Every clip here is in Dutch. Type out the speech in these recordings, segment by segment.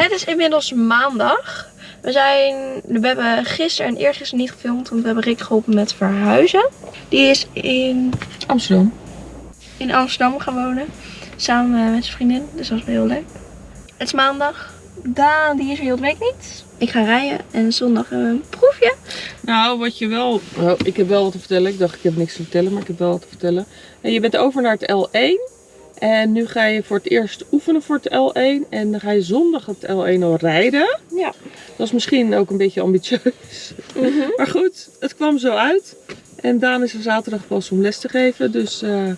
Het is inmiddels maandag. We zijn, we hebben gisteren en eergisteren niet gefilmd, want we hebben Rick geholpen met verhuizen. Die is in Amsterdam. in Amsterdam gaan wonen. Samen met zijn vriendin. Dus dat is wel heel leuk. Het is maandag. Daan die is er heel de week niet. Ik ga rijden en zondag hebben we een proefje. Nou, wat je wel... Oh, ik heb wel wat te vertellen. Ik dacht, ik heb niks te vertellen, maar ik heb wel wat te vertellen. En je bent over naar het L1. En nu ga je voor het eerst oefenen voor het L1. En dan ga je zondag het L1 al rijden. Ja. Dat is misschien ook een beetje ambitieus. Maar goed, het kwam zo uit. En Daan is er zaterdag pas om les te geven. Dus eh,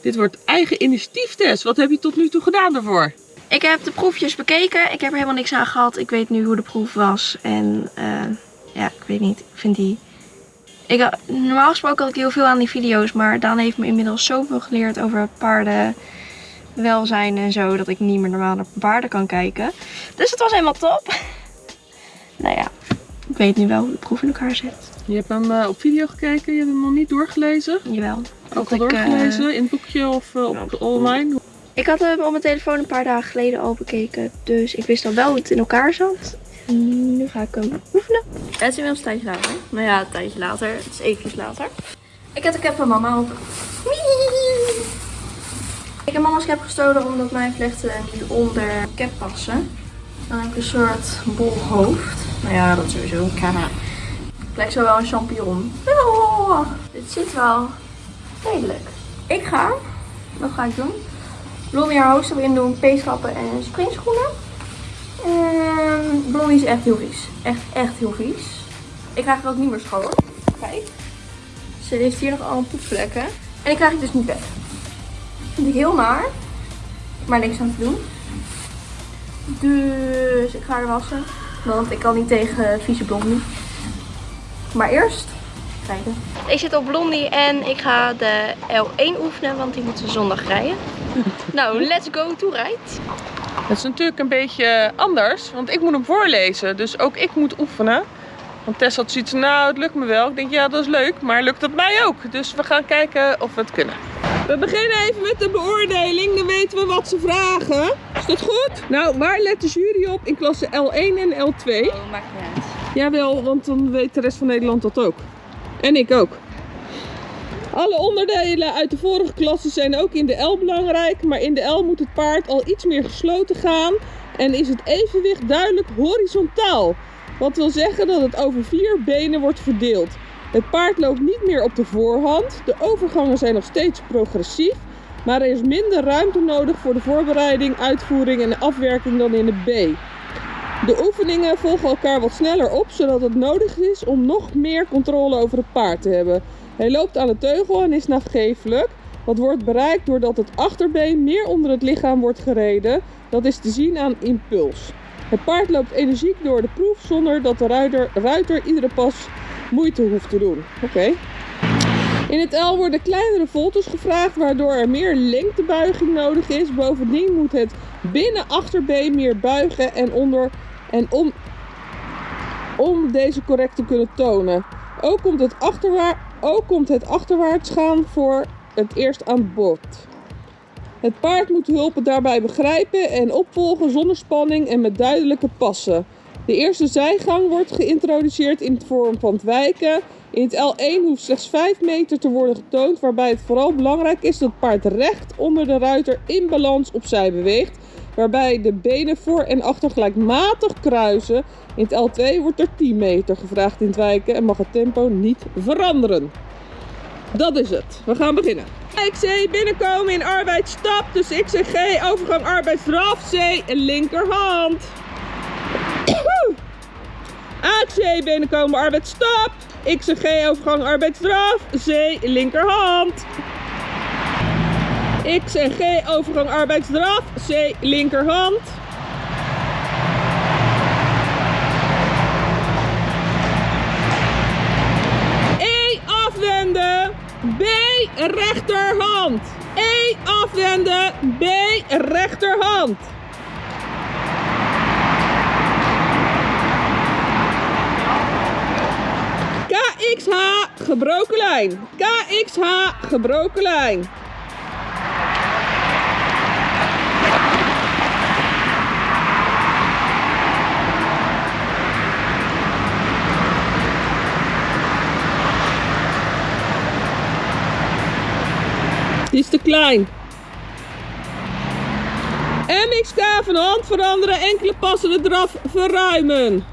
dit wordt eigen initiatieftest. Wat heb je tot nu toe gedaan daarvoor? Ik heb de proefjes bekeken. Ik heb er helemaal niks aan gehad. Ik weet nu hoe de proef was. En eh, ja, ik weet niet. Ik vind die... Ik, normaal gesproken had ik heel veel aan die video's. Maar Daan heeft me inmiddels zoveel geleerd over paarden welzijn en zo. Dat ik niet meer normaal naar paarden kan kijken. Dus het was helemaal top. nou ja, ik weet nu wel hoe de proef in elkaar zit. Je hebt hem eh, op video gekeken. Je hebt hem nog niet doorgelezen. Jawel. Ook al eh, doorgelezen in het boekje of eh, op online. Ik had hem op mijn telefoon een paar dagen geleden al bekeken. Dus ik wist al wel hoe het in elkaar zat. En nu ga ik hem oefenen. Het is inmiddels een tijdje later. Nou ja, een tijdje later. Het is eventjes later. Ik heb de cap van mama op. Ik heb mama's cap gestolen omdat mijn vlechten niet onder de cap passen. Dan heb ik een soort bol hoofd. Nou ja, dat sowieso. Kana. Het lijkt zo wel een champignon. Oh, dit zit wel redelijk. Ik ga. Wat ga ik doen? Blondie haar hoofdstuk erin doen, peeskappen en springschoenen. En Blondie is echt heel vies. Echt, echt heel vies. Ik krijg haar ook niet meer schoon. Kijk. Ze heeft hier nog allemaal poepvlekken. En die krijg ik dus niet weg. Vind ik heel naar. Maar niks aan te doen. Dus ik ga haar wassen. Want ik kan niet tegen vieze Blondie. Maar eerst kijken. Ik zit op Blondie en ik ga de L1 oefenen, want die moeten zondag rijden. Nou, let's go to rijdt. Het is natuurlijk een beetje anders, want ik moet hem voorlezen. Dus ook ik moet oefenen. Want Tess had zoiets van, nou het lukt me wel. Ik denk, ja dat is leuk, maar lukt het mij ook? Dus we gaan kijken of we het kunnen. We beginnen even met de beoordeling, dan weten we wat ze vragen. Is dat goed? Nou, waar let de jury op in klasse L1 en L2? Oh, maakt niet uit. Jawel, want dan weet de rest van Nederland dat ook. En ik ook. Alle onderdelen uit de vorige klasse zijn ook in de L belangrijk, maar in de L moet het paard al iets meer gesloten gaan en is het evenwicht duidelijk horizontaal. Wat wil zeggen dat het over vier benen wordt verdeeld. Het paard loopt niet meer op de voorhand, de overgangen zijn nog steeds progressief, maar er is minder ruimte nodig voor de voorbereiding, uitvoering en afwerking dan in de B. De oefeningen volgen elkaar wat sneller op, zodat het nodig is om nog meer controle over het paard te hebben. Hij loopt aan de teugel en is nagevelijk. Wat wordt bereikt doordat het achterbeen meer onder het lichaam wordt gereden. Dat is te zien aan impuls. Het paard loopt energiek door de proef zonder dat de ruiter, ruiter iedere pas moeite hoeft te doen. Oké. In het L worden kleinere voltes gevraagd, waardoor er meer lengtebuiging nodig is. Bovendien moet het binnen achterbeen meer buigen en onder en om, om deze correct te kunnen tonen. Ook komt, het ook komt het achterwaarts gaan voor het eerst aan bod. Het paard moet hulpen daarbij begrijpen en opvolgen zonder spanning en met duidelijke passen. De eerste zijgang wordt geïntroduceerd in de vorm van het wijken. In het L1 hoeft slechts 5 meter te worden getoond, waarbij het vooral belangrijk is dat het paard recht onder de ruiter in balans opzij beweegt, waarbij de benen voor en achter gelijkmatig kruisen. In het L2 wordt er 10 meter gevraagd in het wijken en mag het tempo niet veranderen. Dat is het. We gaan beginnen. XC binnenkomen in arbeidsstap, dus XCG overgang arbeidsdraf, C linkerhand. AC binnenkomen arbeidsstap, XCG overgang arbeidsdraf, C linkerhand. X en G overgang arbeidsdraf, C linkerhand. E afwenden, B rechterhand. E afwenden, B rechterhand. KXH gebroken lijn. KXH gebroken lijn. Die is te klein. MXK van hand veranderen, enkele passen eraf verruimen.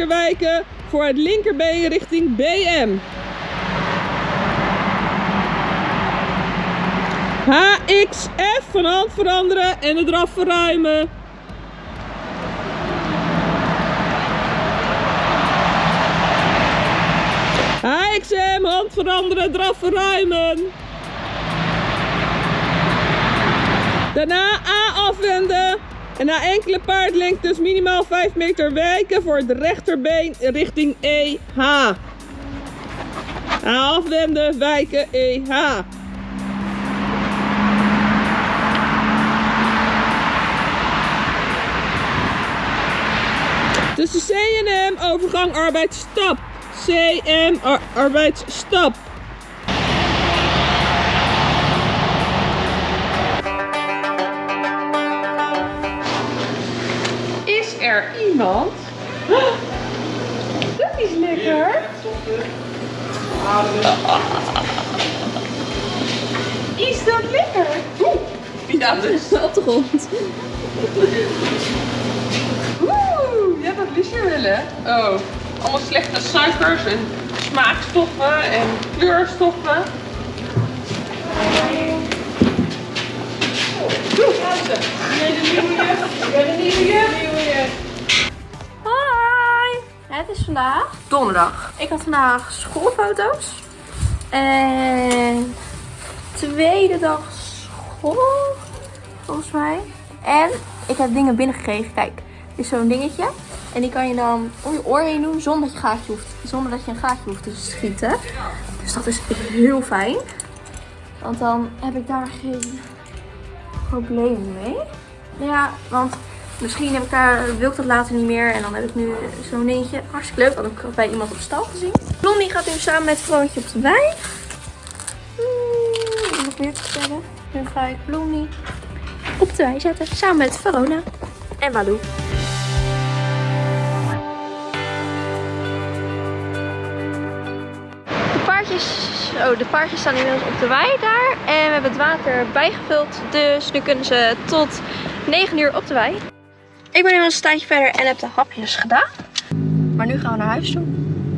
5 meter wijken voor het linkerbeen richting BM. HXF van hand veranderen en het eraf verruimen. HXM, hand veranderen, draf verruimen. Daarna A afwenden en na enkele paardlengtes minimaal 5 meter wijken voor het rechterbeen richting EH. A afwenden, wijken, EH. Tussen C en M overgang arbeidsstap. CM ar arbeidsstap. Iemand? Dat is lekker. Is dat lekker? Oeh, ja, dus op de grond. Oeh, ja, dat lust je wel, hè? Oh, allemaal slechte suikers en smaakstoffen en kleurstoffen. Hoi! Het is vandaag donderdag. Ik had vandaag schoolfoto's. En tweede dag school, volgens mij. En ik heb dingen binnengekregen. Kijk, dit is zo'n dingetje. En die kan je dan om je oor heen doen zonder dat je, gaatje hoeft, zonder dat je een gaatje hoeft te schieten. Dus dat is heel fijn. Want dan heb ik daar geen probleem mee. Ja, want misschien heb ik daar, wil ik dat later niet meer. En dan heb ik nu zo'n dingetje. Hartstikke leuk. Heb ik bij iemand op stal gezien. Blondie gaat nu samen met Vroontje op de wei. Hmm, nog meer te vertellen. Nu ga ik Blondie op de wei zetten. Samen met Verona en Walou. De paardjes, oh, de paardjes staan inmiddels op de wei daar. En we hebben het water bijgevuld. Dus nu kunnen ze tot 9 uur op de wei. Ik ben inmiddels een tijdje verder en heb de hapjes gedaan. Maar nu gaan we naar huis toe.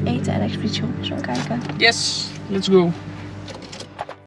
Eten en expeditie. Zo kijken. Yes, let's go.